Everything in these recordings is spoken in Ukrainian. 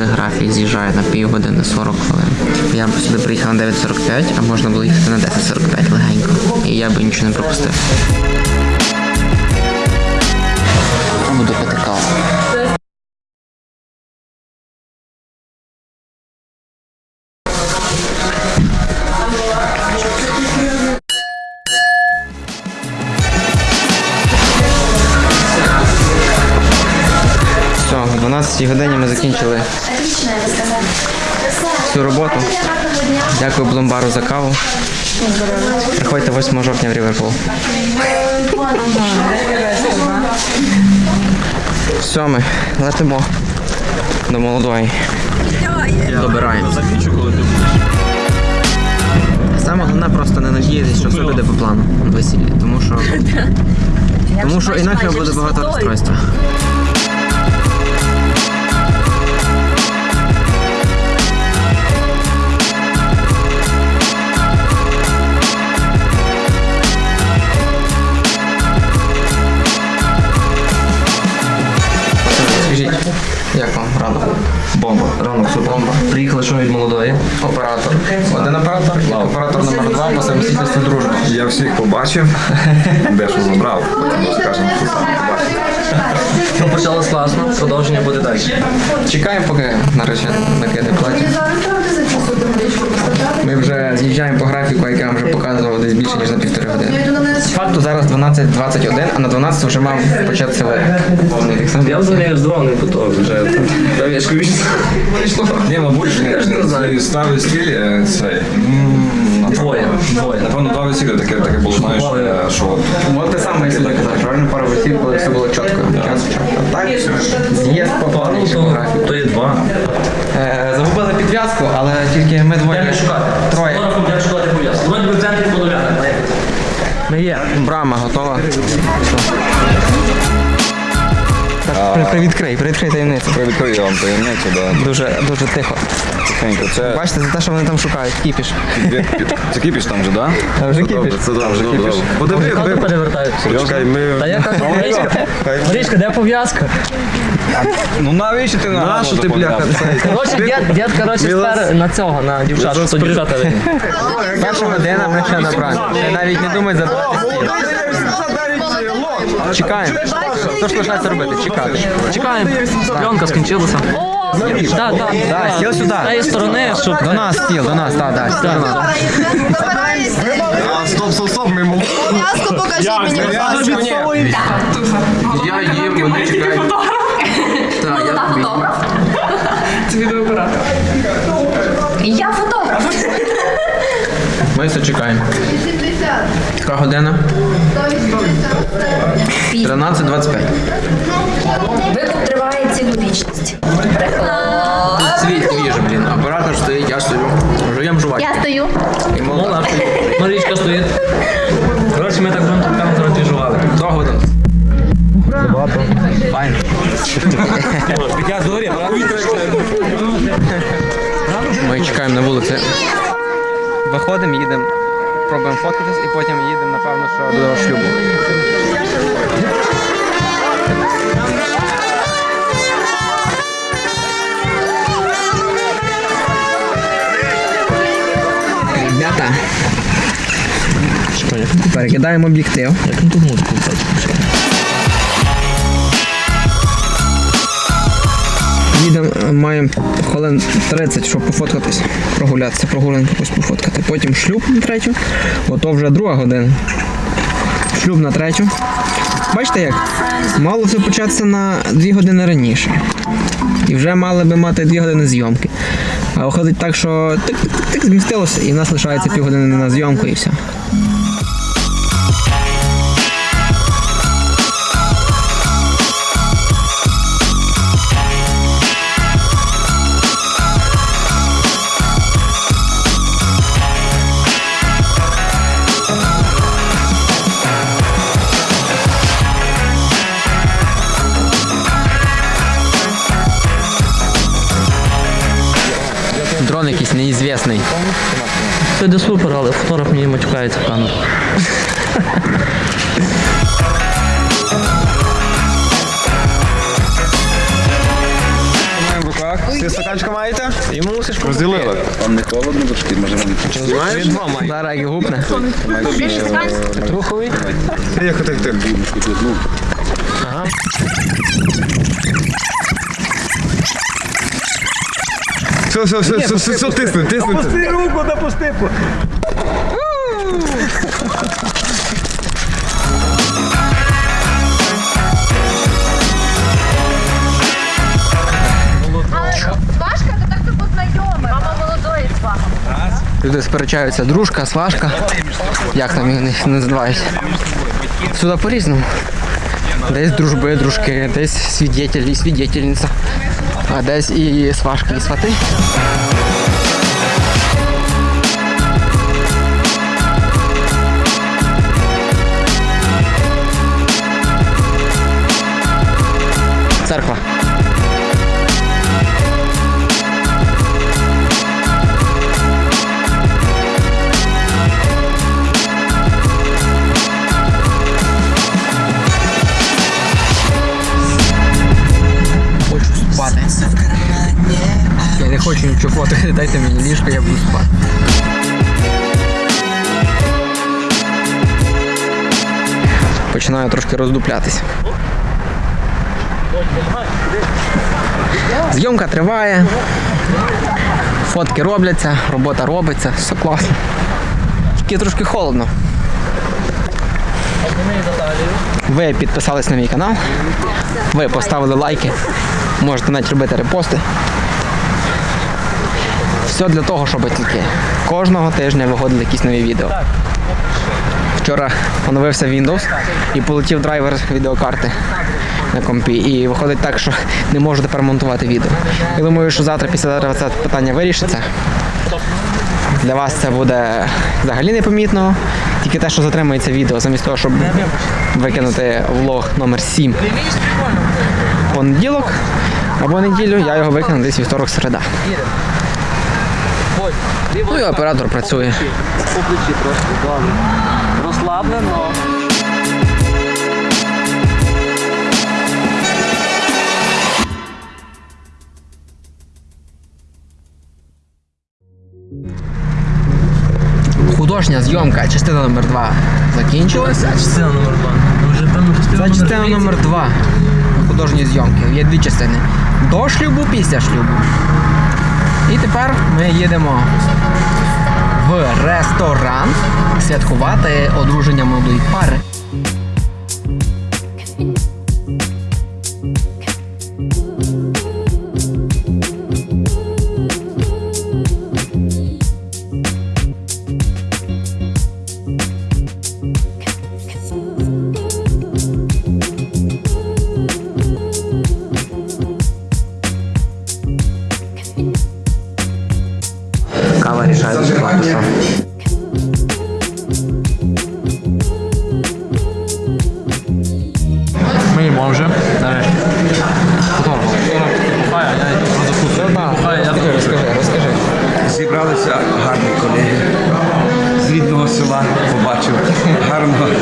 але графік з'їжджає на півгодини 40 хвилин. Я б сюди приїхав на 9.45, а можна було їхати на 10.45 легенько. І я би нічого не пропустив. Буду 12 годині ми закінчили всю роботу. Дякую Блумбару за каву. Приходьте 8 жовтня в Ріверпул. Все, ми летимо до молодої. Добираємо. Саме головне просто не надіятися, що все піде по плану на весіллі, тому що, тому що інакше буде багато розстройства. Як вам ранок? Бомба. Ранок все бомба. Приїхали що від молодої. Оператор. Один оператор і оператор номер два по самостійності дружби. Я всіх побачив, дещо забрав, скажемо, що сам побачив. Почалось класно, продовження буде далі. Чекаємо, поки нарешті накине платі. Ми вже з'їжджаємо по графіку, який я вам вже показував десь більше, ніж на півтори години. Факту зараз 12.21, а на 12 вже мав початися лед. Я взагалі здивований по того вже. Та я ж кажу, вийшло. Ні, мабуть, не знаю. ставили стіль е, цей. Двоє, двоє. Напевно, два весілля таке, таке було, знаєш, Двоє. е, що от От те саме, як сюди казав, правильно пара весіль, коли все було чітко, час в так, з'їзд по плану, Ну, то, є два. Е, Загубили підв'язку, але тільки ми двоє. Троє. Фотографом де шукати пов'язку. Би в центрі Подоляна. Ми є. Брама готова. Так, привідкрий, привідкрий таємницю. відкрию я вам таємницю, да. Дуже, дуже тихо. Тихенько. Це, Бачите, за те, що вони там шукають, кіпіш. це кіпіш там вже, так? Та вже кіпіш. Це добре, це добре. Подиви, Хати перевертають. Чекай, ми... Та я кажу, Марічка, Марічка, де пов'язка? Ну навіщо ти на Нащо ти, бляха, Коротше, дід, дід, коротше, спер на цього, на дівчат, що дівчата видно. Перша година ми ще набрали. Ще навіть не думай забрати стіл. Чекаємо. Що ж лишається робити? Чекати. Чекаємо, пленка скінчилася. Так, так, Да, стіл сюди. З тієї сторони, щоб... До нас стіл, до нас, так, так, стіл до нас. Стоп, стоп, стоп, ми молоді. Пов'язку покажи мені, будь ласка. Я їм, вони чекають. Так, я тобі. Я фотограф. Ми все чекаємо. Яка година? 13.25. Викуп триває цілу вічність. Світ віже, блін. Оператор стоїть, я стою. Жуєм жувати. Я стою. І молода. Стоїть. Марічка стоїть. Коротше, ми так будемо там коротше жували. До годин. Багато. Файно. Ми чекаємо на вулиці. Виходимо, їдемо, пробуємо фоткатись і потім їдемо, напевно, що до шлюбу. Ребята, перекидаємо об'єктив. Як тут музику Їдемо, е, маємо хвилин 30, щоб пофоткатись, прогулятися, прогулянку якусь пофоткати. Потім шлюб на третю, ото вже друга година. Шлюб на третю. Бачите як? Мало все початися на 2 години раніше. І вже мали би мати 2 години зйомки. А виходить так, що тик-тик-тик змістилося, і в нас лишається півгодини на зйомку і все. Все йде супер, але фотограф мені матюкається в камеру. Маємо в руках. Ти стаканчика маєте? І мусиш купити. Розділили. Вам не холодно трошки, може вам Знаєш? Зараз як гупне. Труховий. Як ти ти? ну, Все, все, все, все, все, все, тисни, тисни. Пусти руку, да пусти. Свашка, це так ти. Мама молодої сваха. Люди сперечаються, дружка, сважка. Як там їх не називають? Сюди по-різному. Десь дружби, дружки, десь свідетель і свідетельниця. А десь і сважки, і свати. Церква. Роздуплятися. Зйомка триває. Фотки робляться, робота робиться, все класно. Тільки трошки холодно. Ви підписались на мій канал. Ви поставили лайки. Можете навіть робити репости. Все для того, щоб тільки кожного тижня виходили якісь нові відео. Вчора оновився Windows і полетів драйвер відеокарти на компі. І виходить так, що не можу тепер монтувати відео. Я думаю, що завтра, післязавтра це питання вирішиться. Для вас це буде взагалі непомітно. Тільки те, що затримується відео, замість того, щоб викинути влог номер 7 понеділок або неділю, я його викину десь вівторок середа. Ну і оператор працює. Розслаблено. Художня зйомка, частина номер 2 закінчилася. Частина номер два. Ну, Вже певно частина Це частина номер 2 художньої зйомки. Є дві частини. До шлюбу, після шлюбу. І тепер ми їдемо в ресторан святкувати одруження молодої пари. Karma.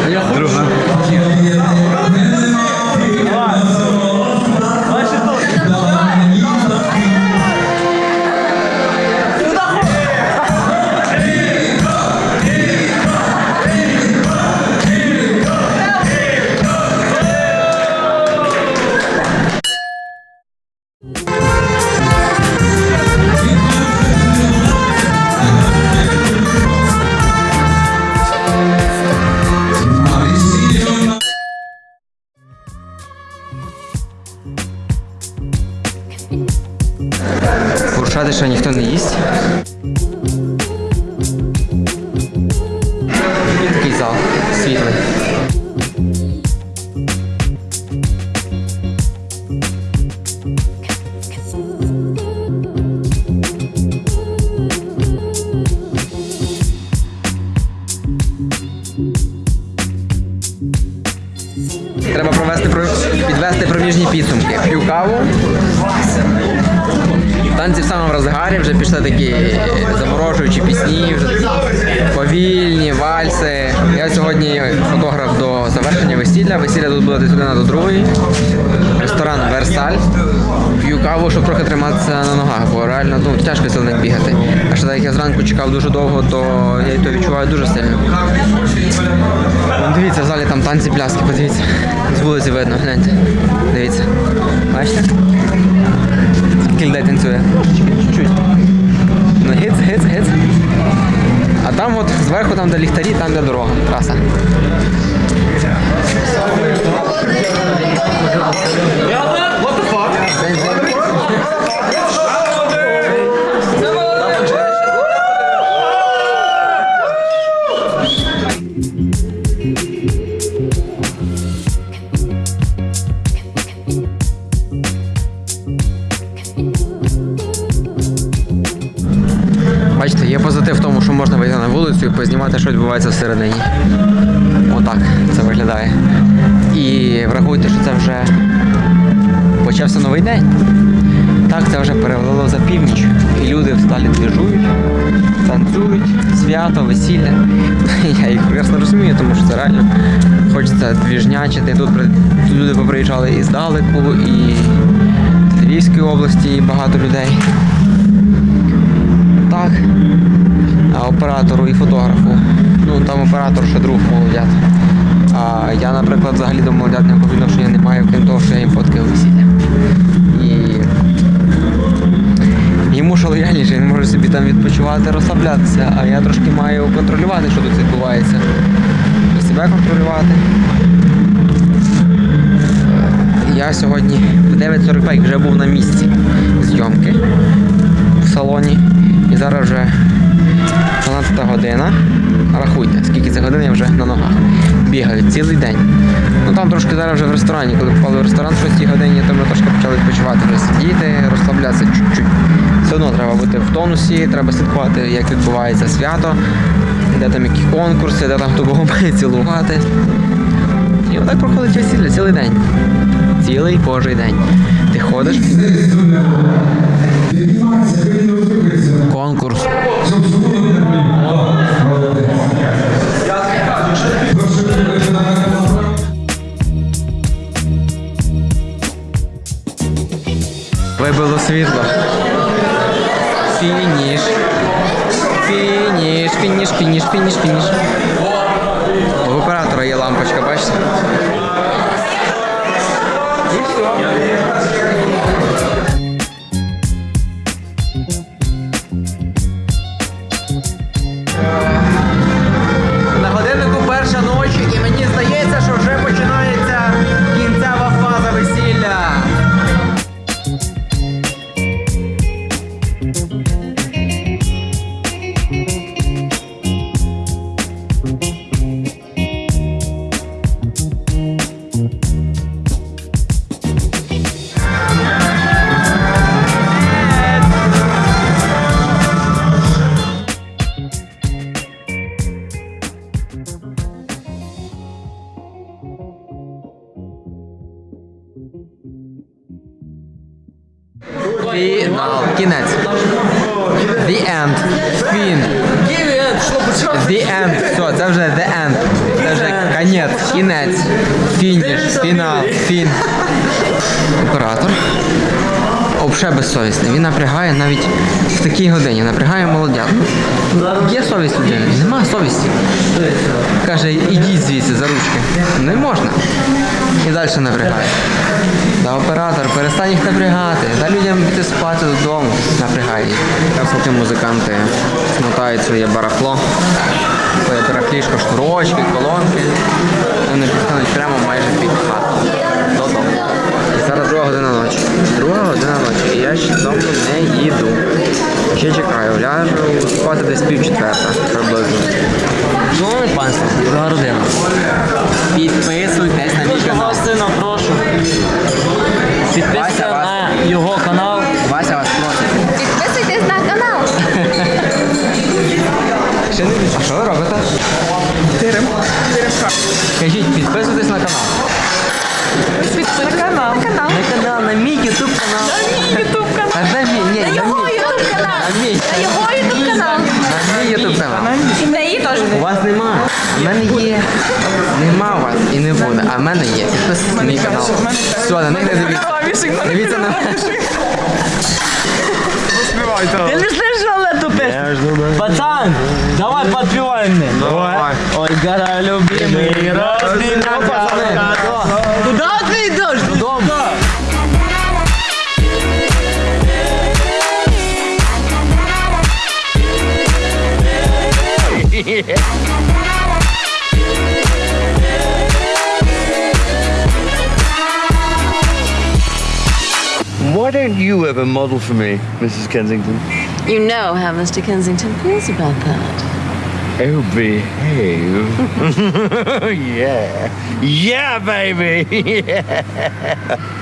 Треба провести підвести проміжні підсумки. П'ю каву. Танці в самому розгарі, вже пішли такі заморожуючі пісні, вже повільні, вальси. Я сьогодні фотограф до завершення весілля. Весілля тут буде десь година до другої. Ресторан Версаль. П'ю каву, щоб трохи триматися на ногах, бо реально ну, тяжко сильно бігати. А ще так як я зранку чекав дуже довго, то я то відчуваю дуже сильно. Вон, Дивіться, в залі там танці пляски, подивіться. З вулиці видно, гляньте. Дивіться. Бачите? Скільки людей танцює? Чуть-чуть. Ну, гиц, гиц, гиц. А там от зверху, там де ліхтарі, там де дорога. Траса. Бачите, можна вийти на вулицю і познімати, що відбувається всередині. Отак це виглядає. І врахуйте, що це вже почався новий день. Так, це вже перевело за північ. І люди всталі двіжують, танцюють, свято, весілля. Я їх прекрасно розумію, тому що це реально хочеться двіжнячити. Тут люди поприїжджали і здалеку, і з Львівської області і багато людей. Так. Оператору і фотографу. Ну там оператор ще друг молодят. А я, наприклад, взагалі до молодят ніякого відношення не маю, крім того, що я їм фоткаю весілля. І йому що лояльніше, він може собі там відпочивати, розслаблятися, а я трошки маю контролювати, що тут відбувається. Себе контролювати. Я сьогодні в 9.45 вже був на місці зйомки в салоні. І зараз вже 12 година. Рахуйте, скільки це годин я вже на ногах. Бігаю цілий день. Ну там трошки зараз вже в ресторані, коли попали в ресторан в 6 годині, то ми трошки почали відпочивати, вже сидіти, розслаблятися чуть-чуть. Все одно треба бути в тонусі, треба слідкувати, як відбувається свято, де там які конкурси, де там хто кого має цілувати. І отак проходить весілля цілий день. Цілий божий день. Ти ходиш. Конкурс. Вибило світло. Фініш. Фініш, фініш, фініш, фініш, фініш. У оператора є лампочка, бачите? І все. Оператор. Обше безсовісний. Він напрягає навіть в такій годині. Напрягає молодят. Є совість людини? Нема совісті. Каже, ідіть звідси за ручки. Не можна. І далі напрягає. Та оператор, перестань їх напрягати. Дай людям піти спати додому. Напрягай їх. Поки музиканти смотають своє барахло. Своє барахлішко, шнурочки, колонки. Вони підходять прямо майже під хату. І друга година ночі. Друга година ночі. І я ще додому не їду. Ще чекаю, ляжу спати десь пів четверта приблизно. Шановне панство, друга родина. Підписуйтесь на мій канал. Сина, прошу. Підписуйся мене є. Нема у вас і не буде. А в мене є. Підписуйтесь на мій канал. Все, на них не дивіться. Дивіться на мене. Ти не слышал эту песню? Пацан, давай подпевай мне. Давай. Ой, гора любимый, разбей Куда ты идешь? Дома. Why don't you ever model for me, Mrs. Kensington? You know how Mr. Kensington feels about that. Oh, behave. yeah. Yeah, baby. yeah.